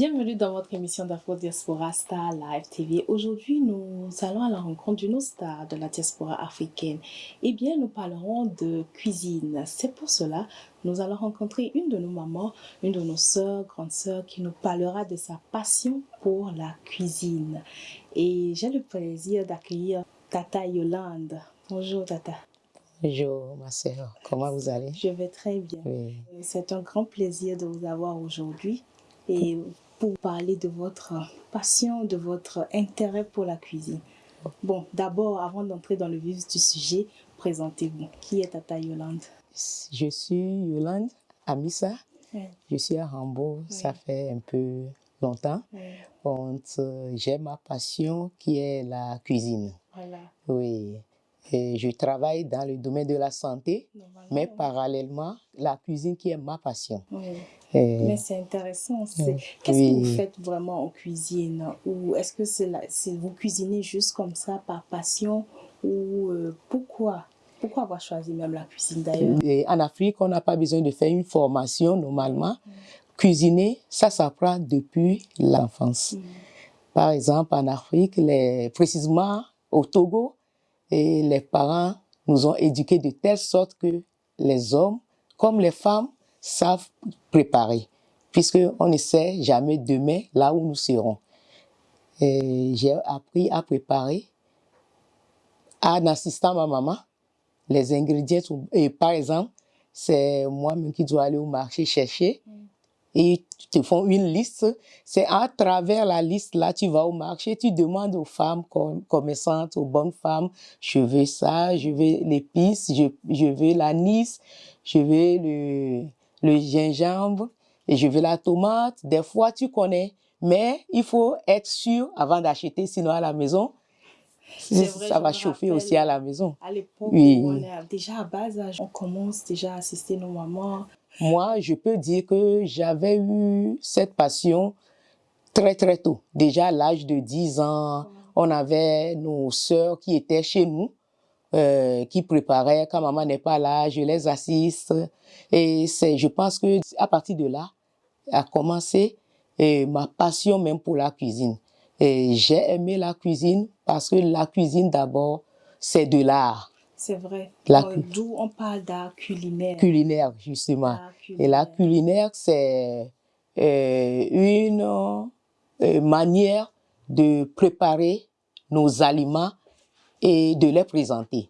Bienvenue dans votre émission d'Afro Diaspora Star Live TV. Aujourd'hui, nous allons à la rencontre d'une star de la diaspora africaine. Eh bien, nous parlerons de cuisine. C'est pour cela nous allons rencontrer une de nos mamans, une de nos sœurs, grande sœur, qui nous parlera de sa passion pour la cuisine. Et j'ai le plaisir d'accueillir Tata Yolande. Bonjour Tata. Bonjour ma sœur, comment vous allez? Je vais très bien. C'est un grand plaisir de vous avoir aujourd'hui et pour parler de votre passion, de votre intérêt pour la cuisine. Bon, d'abord, avant d'entrer dans le vif du sujet, présentez-vous. Qui est Tata Yolande? Je suis Yolande Amissa. Je suis à Rambo, ça fait un peu longtemps. J'ai ma passion qui est la cuisine. Voilà. Oui. Et je travaille dans le domaine de la santé, mais parallèlement, la cuisine qui est ma passion. Oui. Mais c'est intéressant. Qu'est-ce que vous faites vraiment en cuisine? Ou est-ce que c'est vous cuisinez juste comme ça par passion? Ou euh, pourquoi? Pourquoi avoir choisi même la cuisine d'ailleurs? En Afrique, on n'a pas besoin de faire une formation normalement. Cuisiner, ça s'apprend depuis l'enfance. Mm. Par exemple, en Afrique, les, précisément au Togo, et les parents nous ont éduqués de telle sorte que les hommes, comme les femmes, savent préparer, puisqu'on ne sait jamais demain là où nous serons. J'ai appris à préparer en assistant ma maman les ingrédients. Et par exemple, c'est moi-même qui dois aller au marché chercher et te font une liste. C'est à travers la liste, là, tu vas au marché, tu demandes aux femmes commerçantes, aux bonnes femmes, je veux ça, je veux l'épice, je, je veux l'anis, je veux le, le gingembre, et je veux la tomate. Des fois, tu connais, mais il faut être sûr avant d'acheter, sinon à la maison, ça va chauffer aussi à la maison. À l'époque, oui. on est déjà à bas âge, on commence déjà à assister nos mamans moi, je peux dire que j'avais eu cette passion très très tôt. Déjà à l'âge de 10 ans, on avait nos sœurs qui étaient chez nous, euh, qui préparaient. Quand maman n'est pas là, je les assiste. Et c'est, je pense que à partir de là, a commencé ma passion même pour la cuisine. Et j'ai aimé la cuisine parce que la cuisine d'abord, c'est de l'art. C'est vrai. Euh, d'où on parle d'art culinaire. Culinaire, justement. Et la culinaire, c'est euh, une euh, manière de préparer nos aliments et de les présenter.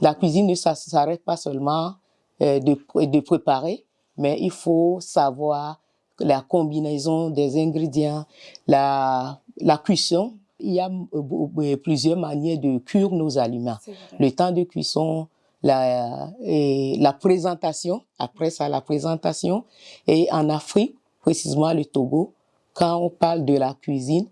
La cuisine ne s'arrête pas seulement de, de préparer, mais il faut savoir la combinaison des ingrédients, la, la cuisson, il y a euh, plusieurs manières de cuire nos aliments. Le temps de cuisson, la, et la présentation, après ça, la présentation. Et en Afrique, précisément le Togo, quand on parle de la cuisine,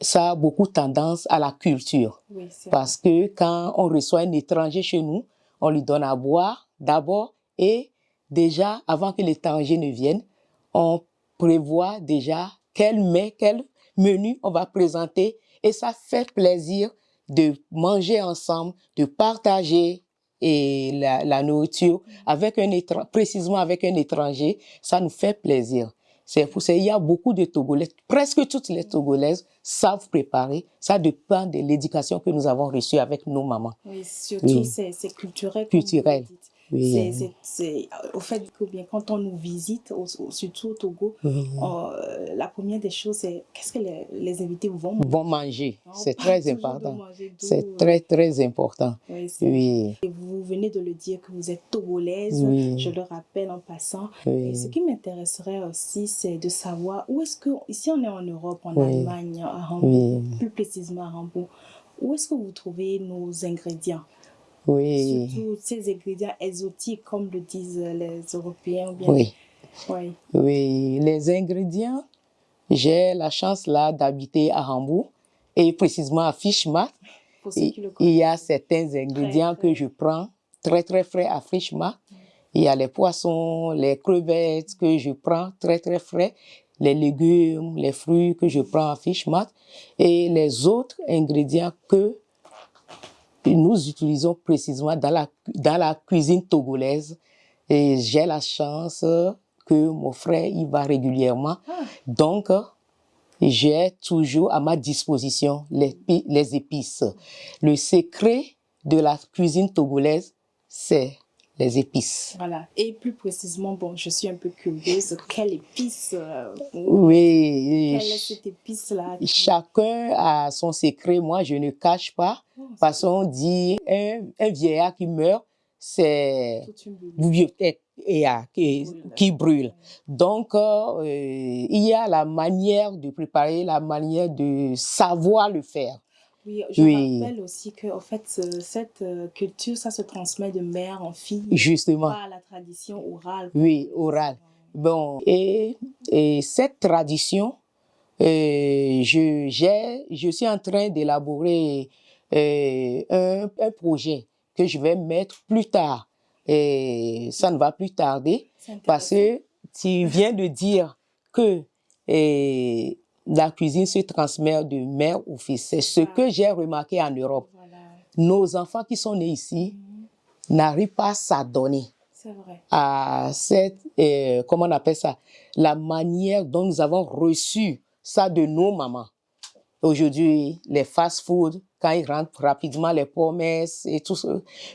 ça a beaucoup tendance à la culture. parce que quand on reçoit un étranger chez nous, on lui donne à boire d'abord et déjà, avant que l'étranger ne vienne, on prévoit déjà quel mets, quel menu on va présenter et ça fait plaisir de manger ensemble, de partager et la, nourriture avec un précisément avec un étranger, ça nous fait plaisir. C'est pour ça il y a beaucoup de Togolaises, presque toutes les Togolaises savent préparer. Ça dépend de l'éducation que nous avons reçue avec nos mamans. Oui, surtout c'est culturel. Culturel. C'est au fait que bien quand on nous visite, surtout au Togo, euh, la première des choses, c'est qu'est-ce que les, invités vont manger? Vont manger, c'est très important. C'est très très important. Oui, vous venez de le dire que vous êtes togolaise, je le rappelle en passant. Et ce qui m'intéresserait aussi, c'est de savoir où est-ce que, ici on est en Europe, en Allemagne, à Hambourg, plus précisément à Hambourg, où est-ce que vous trouvez nos ingrédients? Oui. Surtout ces ingrédients exotiques, comme le disent les Européens. Oui. oui. Oui, les ingrédients, j'ai la chance là d'habiter à Hambourg et précisément à Fischmark. Il y a certains ingrédients que je prends très très frais à Fischmark. Il y a les poissons, les crevettes que je prends très très frais, les légumes, les fruits que je prends à Fischmark et les autres ingrédients que nous utilisons précisément dans la, dans la cuisine togolaise. Et j'ai la chance que mon frère y va régulièrement. Ah. Donc, j'ai toujours à ma disposition les, les épices. Le secret de la cuisine togolaise, c'est les épices. Voilà. Et plus précisément, bon, je suis un peu curieuse, quelle épice euh, Oui. Quelle est cette épice-là? Chacun a son secret. Moi, je ne cache pas. Oh, parce qu'on dit, un, un, vieillard qui meurt, c'est bibliothèque et, qui, qui brûle. Donc, euh, il y a la manière de préparer, la manière de savoir le faire. Oui, je rappelle aussi que en fait, cette euh, culture, ça se transmet de mère en fille. Justement. Pas la tradition orale. Oui, orale. Bon, et, et cette tradition, euh, je, je suis en train d'élaborer euh, un, un, projet que je vais mettre plus tard. Et ça ne va plus tarder parce que tu viens de dire que la cuisine se transmet de mère au fils. C'est ce que j'ai remarqué en Europe. Nos enfants qui sont nés ici mhm. n'arrivent pas à s'adonner à cette, euh, comment on appelle ça, la manière dont nous avons reçu ça de nos mamans. Aujourd'hui, les fast-food, quand ils rentrent rapidement, les promesses et tout ça.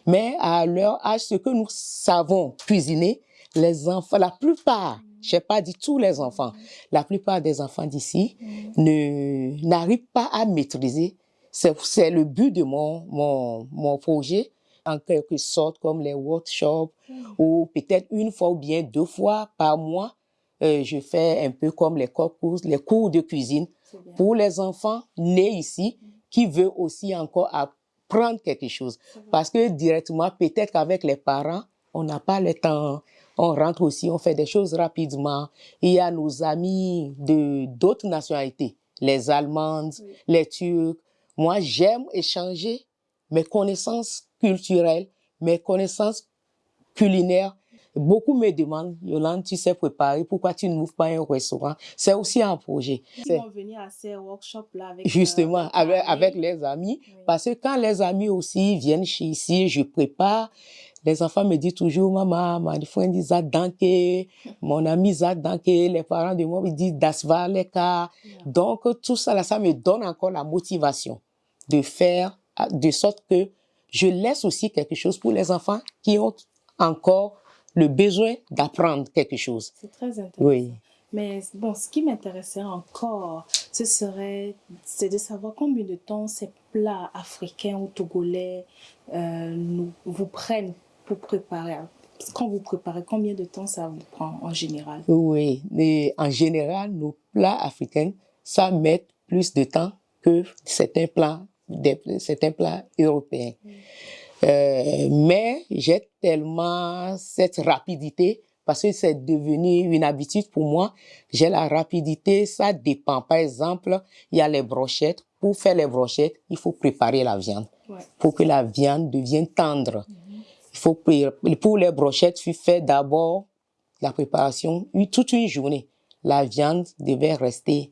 Mais à leur âge, ce que nous savons cuisiner, les enfants, la plupart, je n'ai pas dit tous les enfants. La plupart des enfants d'ici ne n'arrivent pas à maîtriser. C'est le but de mon, mon, mon projet, en quelque sorte, comme les workshops, ou peut-être une fois ou bien deux fois par mois, euh, je fais un peu comme les cours, les cours de cuisine pour les enfants nés ici qui veulent aussi encore apprendre quelque chose. Parce que directement, peut-être qu'avec les parents, on n'a pas le temps on rentre aussi, on fait des choses rapidement. Il y a nos amis de d'autres nationalités, les Allemandes, les Turcs. Moi, j'aime échanger mes connaissances culturelles, mes connaissances culinaires Beaucoup me demandent, Yolande, tu sais préparer, pourquoi tu ne m'ouvres pas un restaurant? C'est aussi un projet. Ils vont venir à ces workshops-là avec... Justement, euh, avec, avec, les amis. Parce que quand les amis aussi viennent chez ici, je prépare. Les enfants me disent toujours, maman, mon frère Zad Danke, mon ami Zad Danke, les parents de moi me disent Das Leka. Donc, tout ça, là, ça me donne encore la motivation de faire de sorte que je laisse aussi quelque chose pour les enfants qui ont encore le besoin d'apprendre quelque chose. C'est très intéressant. Oui. Mais bon, ce qui m'intéresserait encore, ce serait c'est de savoir combien de temps ces plats africains ou togolais euh, nous, vous prennent pour préparer. Quand vous préparez, combien de temps ça vous prend en général? Oui, mais en général, nos plats africains, ça met plus de temps que certains plats, certains plats européens. Euh, mais j'ai tellement cette rapidité parce que c'est devenu une habitude pour moi. J'ai la rapidité, ça dépend. Par exemple, il y a les brochettes. Pour faire les brochettes, il faut préparer la viande pour que la viande devienne tendre. Il faut pour les brochettes, tu fais d'abord la préparation toute une journée. La viande devait rester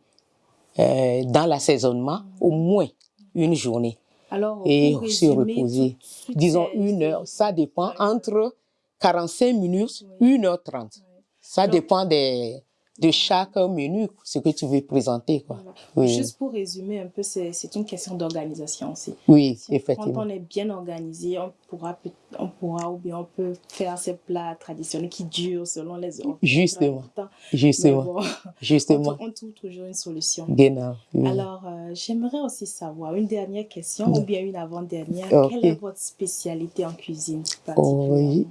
euh, dans l'assaisonnement au moins une journée. Alors, et se reposer. Disons une heure, ça dépend entre 45 minutes, 1h30. Ça dépend des, de chaque menu, ce que tu veux présenter. Quoi. Oui. Juste pour résumer un peu, c'est une question d'organisation aussi. Oui, effectivement. Quand on est bien organisé, on pourra, on pourra ou bien on peut faire ces plats traditionnels qui durent selon les heures. Justement. Justement. Justement. On, trouve toujours une solution. Genau. Alors, euh, j'aimerais aussi savoir une dernière question ou bien une avant-dernière. Quelle est votre spécialité en cuisine oh,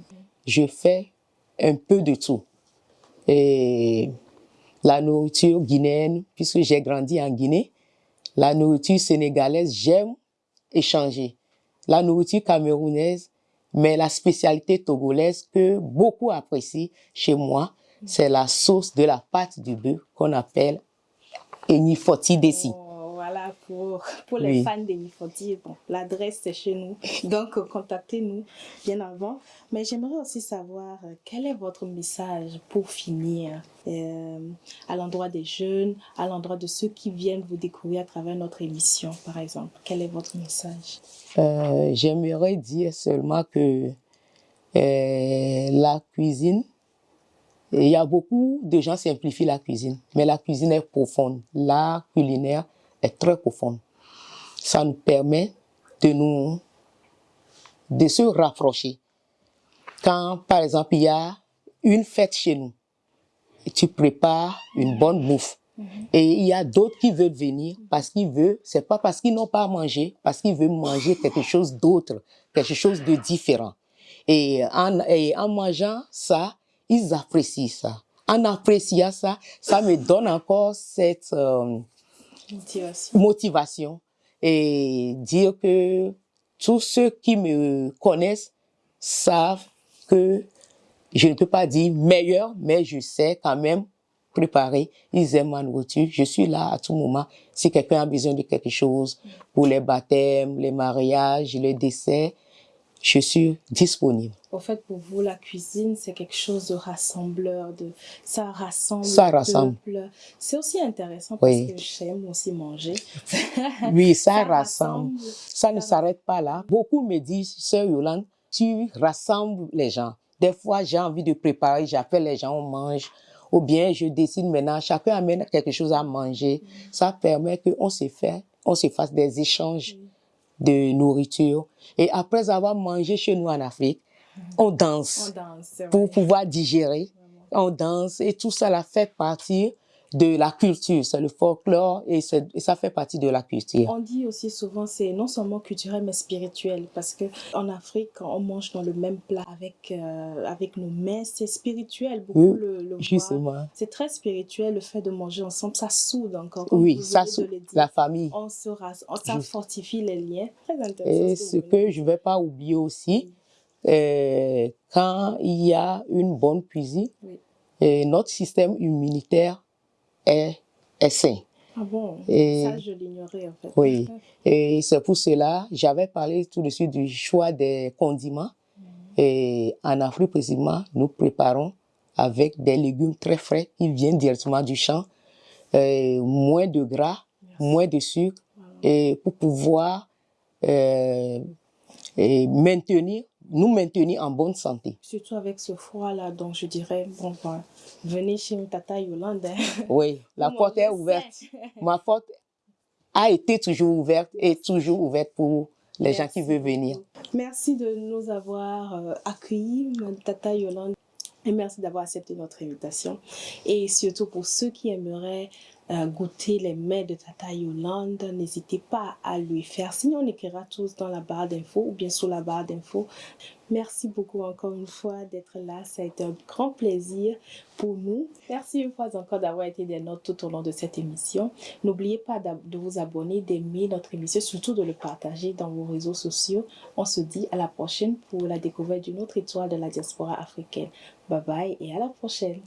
Je fais un peu de tout. Et la nourriture guinéenne, puisque j'ai grandi en Guinée, la nourriture sénégalaise, j'aime échanger. La nourriture camerounaise, mais la spécialité togolaise que beaucoup apprécient chez moi, c'est la sauce de la pâte du bœuf qu'on appelle Enifoti Desi. Voilà, pour, pour les fans d'Enifoti, bon, l'adresse c'est chez nous, donc contactez-nous bien avant. Mais j'aimerais aussi savoir euh, quel est votre message pour finir euh, à l'endroit des jeunes, à l'endroit de ceux qui viennent vous découvrir à travers notre émission, par exemple? Quel est votre message? Euh, J'aimerais dire seulement que la cuisine il y a beaucoup de gens simplifient la cuisine, mais la cuisine est profonde. L'art culinaire est très profond. Ça nous permet de nous, de se rapprocher. Quand, par exemple, il y a une fête chez nous, tu prépares une bonne bouffe. Mhm. Et il y a d'autres qui veulent venir parce qu'ils veulent, c'est pas parce qu'ils n'ont pas mangé, parce qu'ils veulent manger quelque chose d'autre, quelque chose de différent. Et en, et en mangeant ça, ils apprécient ça. En appréciant ça, ça me donne encore cette euh, motivation. motivation et dire que tous ceux qui me connaissent savent que je ne peux pas dire meilleur, mais je sais quand même préparer. Ils aiment ma nourriture. Je suis là à tout moment. Si quelqu'un a besoin de quelque chose pour les baptêmes, les mariages, les décès, je suis disponible. En fait, pour vous, la cuisine, c'est quelque chose de rassembleur, de ça rassemble. Ça rassemble. C'est aussi intéressant parce que j'aime aussi manger. oui, ça, rassemble. Ça, ne s'arrête pas là. Beaucoup me disent, sœur Yolande, tu rassembles les gens. Des fois, j'ai envie de préparer, j'appelle les gens, on mange. Ou bien, je décide maintenant, chacun amène quelque chose à manger. Ça permet qu'on se fait, on se fasse des échanges de nourriture. Et après avoir mangé chez nous en Afrique, on danse, pour pouvoir digérer. On danse et tout ça, la fait partie de la culture, c'est le folklore et, ça fait partie de la culture. On dit aussi souvent c'est non seulement culturel mais spirituel parce que en Afrique quand on mange dans le même plat avec euh, avec nos mains c'est spirituel beaucoup le, le justement. C'est très spirituel le fait de manger ensemble ça soude encore. oui ça soude la famille. On se ça fortifie les liens très intéressant. Et ce que je vais pas oublier aussi euh, quand il y a une bonne cuisine et notre système immunitaire est, est sain. Ah bon? Et, Ça, je l'ignorais en fait. Oui, et c'est pour cela, j'avais parlé tout de suite du choix des condiments. Mm. Et en Afrique, précisément, nous préparons avec des légumes très frais qui viennent directement du champ, moins de gras, moins de sucre, et pour pouvoir euh, et maintenir nous maintenir en bonne santé. Surtout avec ce froid-là, donc je dirais, bon, ben, venez chez Tata Yolande. Oui, la porte est ouverte. Ma porte a été toujours ouverte et toujours ouverte pour les gens qui veulent venir. Merci de nous avoir euh, accueillis, Tata Yolande. Et merci d'avoir accepté notre invitation. Et surtout pour ceux qui aimeraient goûter les mets de Tata Yolande, n'hésitez pas à lui faire. Sinon, on écrira tous dans la barre d'infos ou bien sous la barre d'infos. Merci beaucoup encore une fois d'être là. Ça a été un grand plaisir pour nous. Merci une fois encore d'avoir été des notes tout au long de cette émission. N'oubliez pas de vous abonner, d'aimer notre émission, surtout de le partager dans vos réseaux sociaux. On se dit à la prochaine pour la découverte d'une autre étoile de la diaspora africaine. Bye bye et à la prochaine.